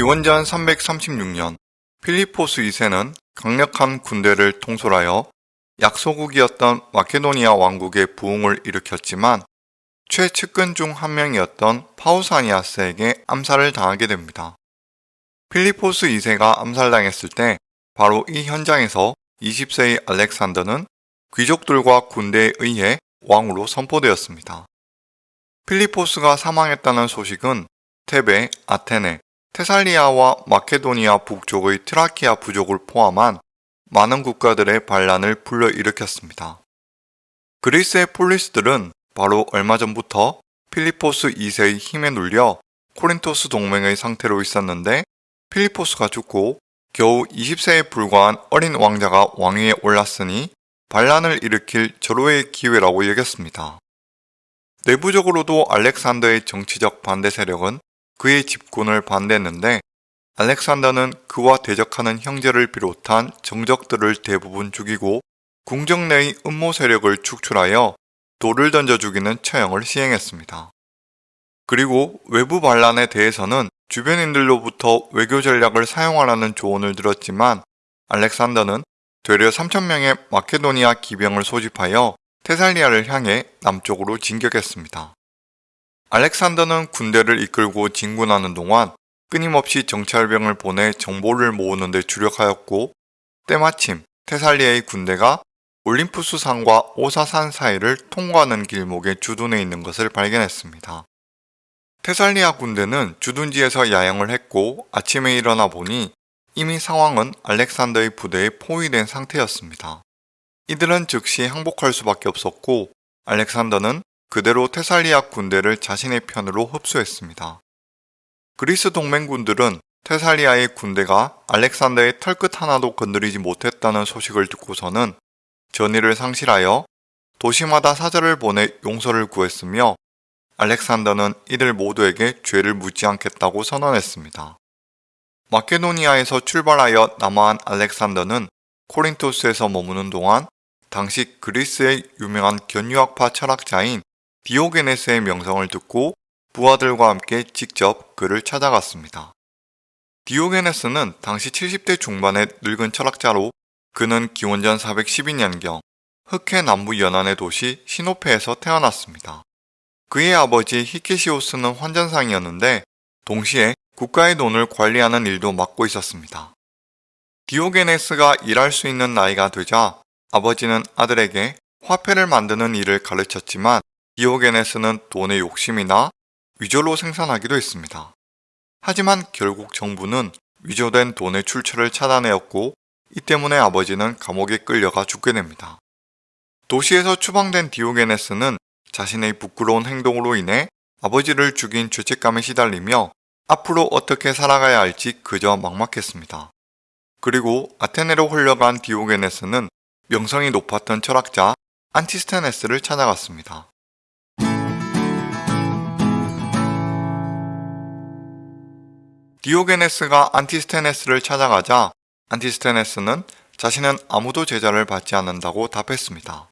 기원전 336년 필리포스 2세는 강력한 군대를 통솔하여 약소국이었던 마케도니아 왕국의 부흥을 일으켰지만 최측근 중 한 명이었던 파우사니아스에게 암살을 당하게 됩니다. 필리포스 2세가 암살당했을 때 바로 이 현장에서 20세의 알렉산더는 귀족들과 군대에 의해 왕으로 선포되었습니다. 필리포스가 사망했다는 소식은 테베, 아테네, 테살리아와 마케도니아 북쪽의 트라키아 부족을 포함한 많은 국가들의 반란을 불러일으켰습니다. 그리스의 폴리스들은 바로 얼마 전부터 필리포스 2세의 힘에 눌려 코린토스 동맹의 상태로 있었는데 필리포스가 죽고 겨우 20세에 불과한 어린 왕자가 왕위에 올랐으니 반란을 일으킬 절호의 기회라고 여겼습니다. 내부적으로도 알렉산더의 정치적 반대 세력은 그의 집권을 반대했는데 알렉산더는 그와 대적하는 형제를 비롯한 정적들을 대부분 죽이고 궁정 내의 음모 세력을 축출하여 돌을 던져 죽이는 처형을 시행했습니다. 그리고 외부 반란에 대해서는 주변인들로부터 외교 전략을 사용하라는 조언을 들었지만 알렉산더는 되려 3천명의 마케도니아 기병을 소집하여 테살리아를 향해 남쪽으로 진격했습니다. 알렉산더는 군대를 이끌고 진군하는 동안 끊임없이 정찰병을 보내 정보를 모으는 데 주력하였고 때마침 테살리아의 군대가 올림푸스 산과 오사산 사이를 통과하는 길목에 주둔해 있는 것을 발견했습니다. 테살리아 군대는 주둔지에서 야영을 했고 아침에 일어나 보니 이미 상황은 알렉산더의 부대에 포위된 상태였습니다. 이들은 즉시 항복할 수밖에 없었고 알렉산더는 그대로 테살리아 군대를 자신의 편으로 흡수했습니다. 그리스 동맹군들은 테살리아의 군대가 알렉산더의 털끝 하나도 건드리지 못했다는 소식을 듣고서는 전의를 상실하여 도시마다 사절을 보내 용서를 구했으며 알렉산더는 이들 모두에게 죄를 묻지 않겠다고 선언했습니다. 마케도니아에서 출발하여 남아한 알렉산더는 코린토스에서 머무는 동안 당시 그리스의 유명한 견유학파 철학자인 디오게네스의 명성을 듣고 부하들과 함께 직접 그를 찾아갔습니다. 디오게네스는 당시 70대 중반의 늙은 철학자로 그는 기원전 412년경 흑해 남부 연안의 도시 시노페에서 태어났습니다. 그의 아버지 히케시오스는 환전상이었는데 동시에 국가의 돈을 관리하는 일도 맡고 있었습니다. 디오게네스가 일할 수 있는 나이가 되자 아버지는 아들에게 화폐를 만드는 일을 가르쳤지만 디오게네스는 돈의 욕심이나 위조로 생산하기도 했습니다. 하지만 결국 정부는 위조된 돈의 출처를 차단하였고 이 때문에 아버지는 감옥에 끌려가 죽게 됩니다. 도시에서 추방된 디오게네스는 자신의 부끄러운 행동으로 인해 아버지를 죽인 죄책감에 시달리며 앞으로 어떻게 살아가야 할지 그저 막막했습니다. 그리고 아테네로 흘러간 디오게네스는 명성이 높았던 철학자 안티스테네스를 찾아갔습니다. 디오게네스가 안티스테네스를 찾아가자 안티스테네스는 자신은 아무도 제자를 받지 않는다고 답했습니다.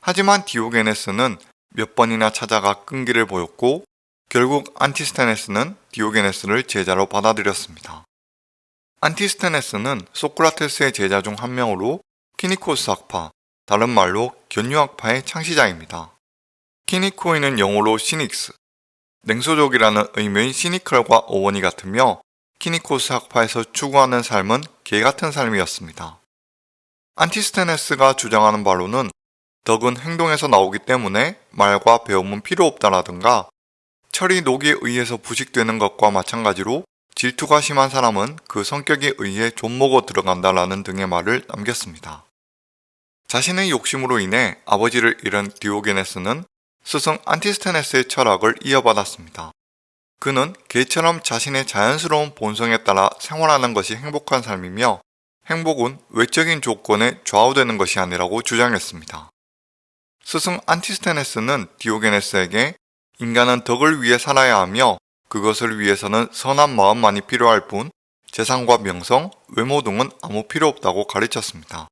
하지만 디오게네스는 몇 번이나 찾아가 끈기를 보였고 결국 안티스테네스는 디오게네스를 제자로 받아들였습니다. 안티스테네스는 소크라테스의 제자 중 한 명으로 키니코스 학파, 다른 말로 견유학파의 창시자입니다. 키니코이는 영어로 Cynics, 냉소적이라는 의미의 cynical과 어원이 같으며 키니코스 학파에서 추구하는 삶은 개같은 삶이었습니다. 안티스테네스가 주장하는 바로는 덕은 행동에서 나오기 때문에 말과 배움은 필요 없다라든가 철이 녹에 의해서 부식되는 것과 마찬가지로 질투가 심한 사람은 그 성격에 의해 존먹어 들어간다라는 등의 말을 남겼습니다. 자신의 욕심으로 인해 아버지를 잃은 디오게네스는 스승 안티스테네스의 철학을 이어받았습니다. 그는 개처럼 자신의 자연스러운 본성에 따라 생활하는 것이 행복한 삶이며 행복은 외적인 조건에 좌우되는 것이 아니라고 주장했습니다. 스승 안티스테네스는 디오게네스에게 인간은 덕을 위해 살아야 하며 그것을 위해서는 선한 마음만이 필요할 뿐 재산과 명성, 외모 등은 아무 필요 없다고 가르쳤습니다.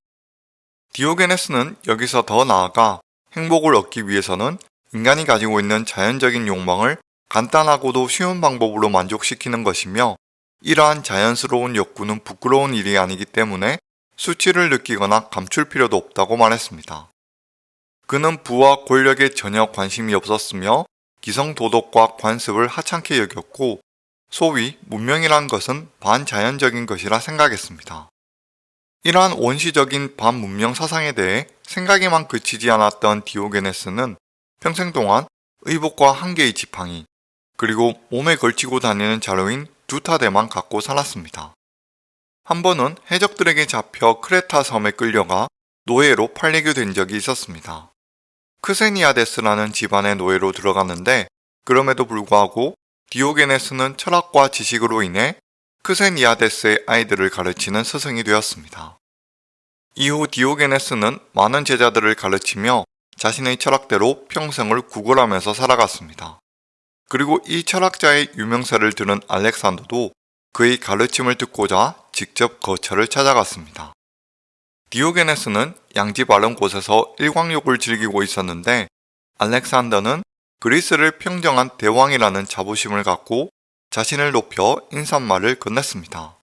디오게네스는 여기서 더 나아가 행복을 얻기 위해서는 인간이 가지고 있는 자연적인 욕망을 간단하고도 쉬운 방법으로 만족시키는 것이며 이러한 자연스러운 욕구는 부끄러운 일이 아니기 때문에 수치를 느끼거나 감출 필요도 없다고 말했습니다. 그는 부와 권력에 전혀 관심이 없었으며 기성 도덕과 관습을 하찮게 여겼고 소위 문명이란 것은 반자연적인 것이라 생각했습니다. 이러한 원시적인 반문명 사상에 대해 생각에만 그치지 않았던 디오게네스는 평생 동안 의복과 한 개의 지팡이 그리고 몸에 걸치고 다니는 자루인 두타대만 갖고 살았습니다. 한 번은 해적들에게 잡혀 크레타 섬에 끌려가 노예로 팔리게 된 적이 있었습니다. 크세니아데스라는 집안의 노예로 들어갔는데 그럼에도 불구하고 디오게네스는 철학과 지식으로 인해 크세니아데스의 아이들을 가르치는 스승이 되었습니다. 이후 디오게네스는 많은 제자들을 가르치며 자신의 철학대로 평생을 구걸하면서 살아갔습니다. 그리고 이 철학자의 유명세를 들은 알렉산더도 그의 가르침을 듣고자 직접 거처를 찾아갔습니다. 디오게네스는 양지 바른 곳에서 일광욕을 즐기고 있었는데 알렉산더는 그리스를 평정한 대왕이라는 자부심을 갖고 자신을 높여 인사말을 건넸습니다.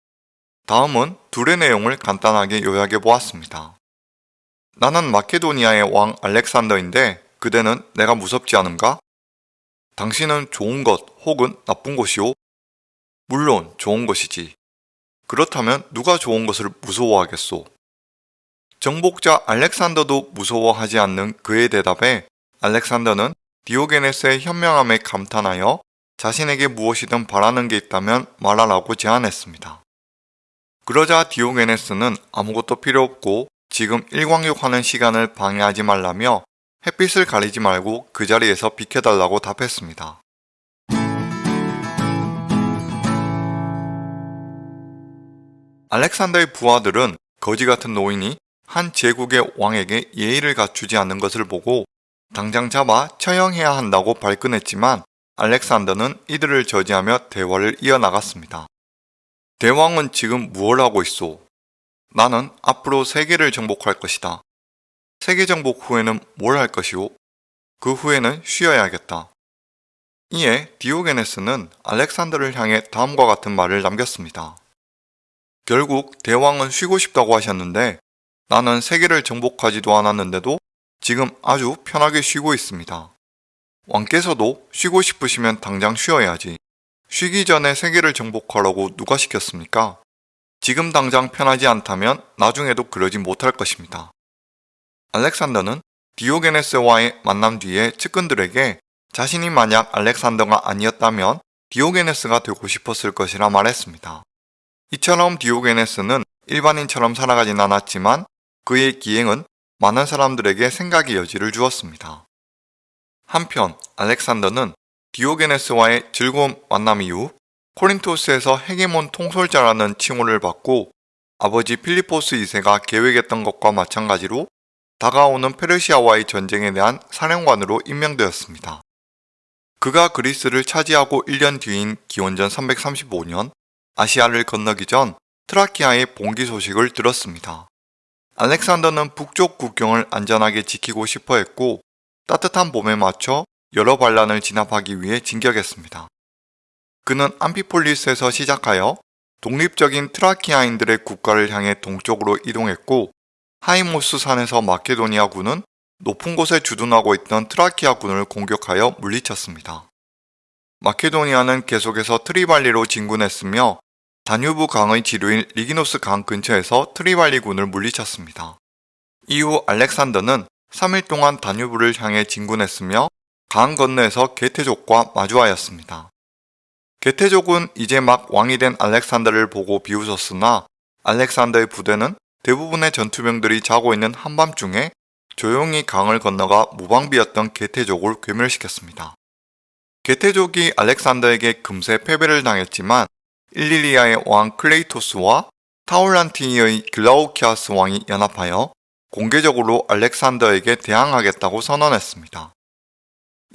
다음은 둘의 내용을 간단하게 요약해 보았습니다. 나는 마케도니아의 왕 알렉산더인데 그대는 내가 무섭지 않은가? 당신은 좋은 것 혹은 나쁜 것이오? 물론 좋은 것이지. 그렇다면 누가 좋은 것을 무서워하겠소? 정복자 알렉산더도 무서워하지 않는 그의 대답에 알렉산더는 디오게네스의 현명함에 감탄하여 자신에게 무엇이든 바라는 게 있다면 말하라고 제안했습니다. 그러자 디오게네스는 아무것도 필요 없고 지금 일광욕하는 시간을 방해하지 말라며 햇빛을 가리지 말고 그 자리에서 비켜달라고 답했습니다. 알렉산더의 부하들은 거지 같은 노인이 한 제국의 왕에게 예의를 갖추지 않는 것을 보고 당장 잡아 처형해야 한다고 발끈했지만 알렉산더는 이들을 저지하며 대화를 이어나갔습니다. 대왕은 지금 무엇 하고 있소? 나는 앞으로 세계를 정복할 것이다. 세계 정복 후에는 뭘 할 것이오? 그 후에는 쉬어야겠다. 이에 디오게네스는 알렉산더를 향해 다음과 같은 말을 남겼습니다. 결국 대왕은 쉬고 싶다고 하셨는데 나는 세계를 정복하지도 않았는데도 지금 아주 편하게 쉬고 있습니다. 왕께서도 쉬고 싶으시면 당장 쉬어야지. 쉬기 전에 세계를 정복하라고 누가 시켰습니까? 지금 당장 편하지 않다면 나중에도 그러지 못할 것입니다. 알렉산더는 디오게네스와의 만남 뒤에 측근들에게 자신이 만약 알렉산더가 아니었다면 디오게네스가 되고 싶었을 것이라 말했습니다. 이처럼 디오게네스는 일반인처럼 살아가진 않았지만 그의 기행은 많은 사람들에게 생각의 여지를 주었습니다. 한편 알렉산더는 디오게네스와의 즐거운 만남 이후 코린토스에서 헤게몬 통솔자라는 칭호를 받고 아버지 필리포스 2세가 계획했던 것과 마찬가지로 다가오는 페르시아와의 전쟁에 대한 사령관으로 임명되었습니다. 그가 그리스를 차지하고 1년 뒤인 기원전 335년 아시아를 건너기 전 트라키아의 봉기 소식을 들었습니다. 알렉산더는 북쪽 국경을 안전하게 지키고 싶어 했고 따뜻한 봄에 맞춰 여러 반란을 진압하기 위해 진격했습니다. 그는 암피폴리스에서 시작하여 독립적인 트라키아인들의 국가를 향해 동쪽으로 이동했고 하이모스 산에서 마케도니아군은 높은 곳에 주둔하고 있던 트라키아군을 공격하여 물리쳤습니다. 마케도니아는 계속해서 트리발리로 진군했으며 다뉴브 강의 지류인 리기노스 강 근처에서 트리발리군을 물리쳤습니다. 이후 알렉산더는 3일 동안 다뉴브를 향해 진군했으며 강 건너에서 게테족과 마주하였습니다. 게테족은 이제 막 왕이 된 알렉산더를 보고 비웃었으나 알렉산더의 부대는 대부분의 전투병들이 자고 있는 한밤중에 조용히 강을 건너가 무방비였던 게테족을 괴멸시켰습니다. 게테족이 알렉산더에게 금세 패배를 당했지만 일리리아의 왕 클레이토스와 타올란티니의 글라우키아스 왕이 연합하여 공개적으로 알렉산더에게 대항하겠다고 선언했습니다.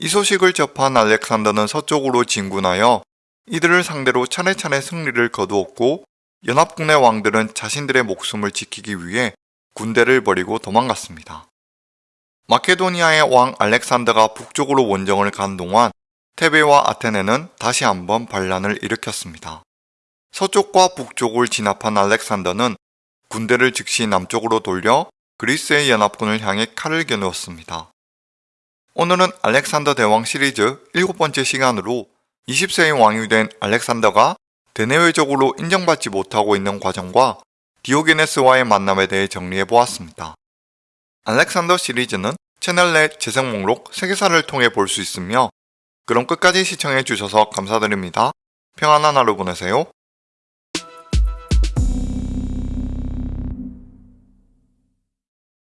이 소식을 접한 알렉산더는 서쪽으로 진군하여 이들을 상대로 차례차례 승리를 거두었고 연합군의 왕들은 자신들의 목숨을 지키기 위해 군대를 버리고 도망갔습니다. 마케도니아의 왕 알렉산더가 북쪽으로 원정을 간 동안 테베와 아테네는 다시 한번 반란을 일으켰습니다. 서쪽과 북쪽을 진압한 알렉산더는 군대를 즉시 남쪽으로 돌려 그리스의 연합군을 향해 칼을 겨누었습니다. 오늘은 알렉산더 대왕 시리즈 일곱 번째 시간으로 20세의 왕이 된 알렉산더가 대내외적으로 인정받지 못하고 있는 과정과 디오게네스와의 만남에 대해 정리해 보았습니다. 알렉산더 시리즈는 채널 내 재생 목록 세계사를 통해 볼 수 있으며 그럼 끝까지 시청해 주셔서 감사드립니다. 평안한 하루 보내세요.